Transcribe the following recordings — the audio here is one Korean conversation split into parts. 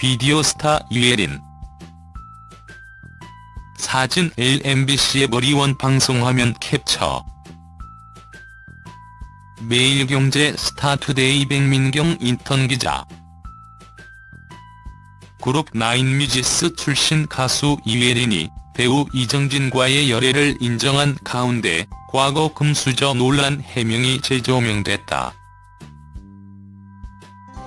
비디오 스타 이유애린. 사진 MBC에브리원 방송화면 캡처. 매일경제 스타투데이 백민경 인턴 기자. 그룹 나인뮤지스 출신 가수 이유애린이 배우 이정진과의 열애를 인정한 가운데 과거 금수저 논란 해명이 재조명됐다.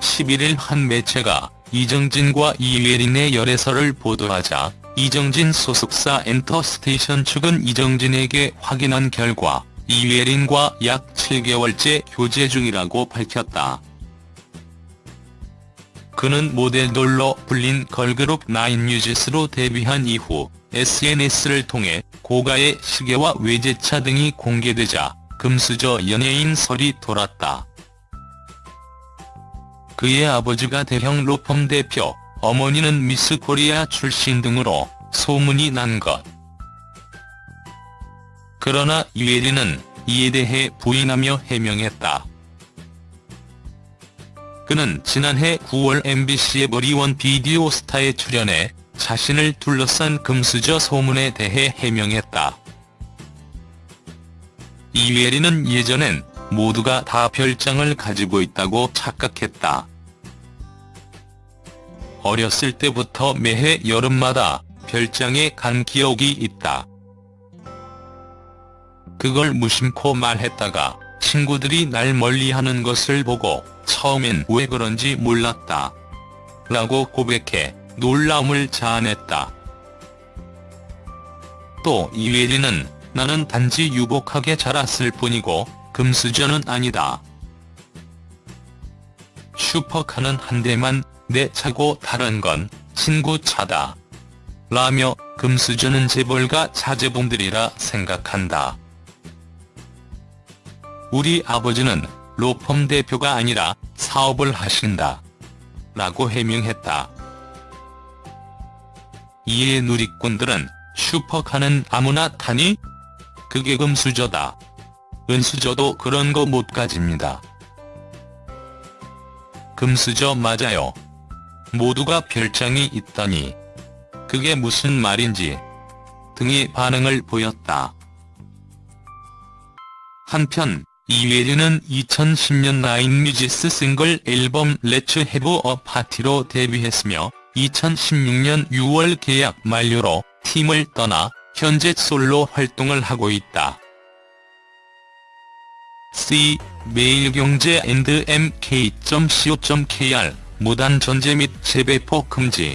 11일 한 매체가 이정진과 이예린의 열애설을 보도하자 이정진 소속사 엔터스테이션 측은 이정진에게 확인한 결과 이예린과 약 7개월째 교제 중이라고 밝혔다. 그는 모델돌로 불린 걸그룹 나인뮤지스로 데뷔한 이후 SNS를 통해 고가의 시계와 외제차 등이 공개되자 금수저 연예인 설이 돌았다. 그의 아버지가 대형 로펌 대표, 어머니는 미스 코리아 출신 등으로 소문이 난 것. 그러나 유예린은 이에 대해 부인하며 해명했다. 그는 지난해 9월 MBC의 머리원 비디오 스타에 출연해 자신을 둘러싼 금수저 소문에 대해 해명했다. 이예린은 예전엔 모두가 다 별장을 가지고 있다고 착각했다. 어렸을 때부터 매해 여름마다 별장에 간 기억이 있다. 그걸 무심코 말했다가 친구들이 날 멀리하는 것을 보고 처음엔 왜 그런지 몰랐다. 라고 고백해 놀라움을 자아냈다. 또 이외리는 나는 단지 유복하게 자랐을 뿐이고 금수저는 아니다. 슈퍼카는 한 대만 내 차고 다른 건 친구 차다. 라며 금수저는 재벌가 자제분들이라 생각한다. 우리 아버지는 로펌 대표가 아니라 사업을 하신다. 라고 해명했다. 이에 누리꾼들은 슈퍼카는 아무나 타니? 그게 금수저다. 은수저도 그런 거 못 가집니다. 금수저 맞아요. 모두가 별장이 있다니. 그게 무슨 말인지. 등의 반응을 보였다. 한편 이외리는 2010년 나인뮤지스 싱글 앨범 Let's a Party로 데뷔했으며 2016년 6월 계약 만료로 팀을 떠나 현재 솔로 활동을 하고 있다. C. 매일경제 앤드 mk.co.kr 무단 전제 및 재배포 금지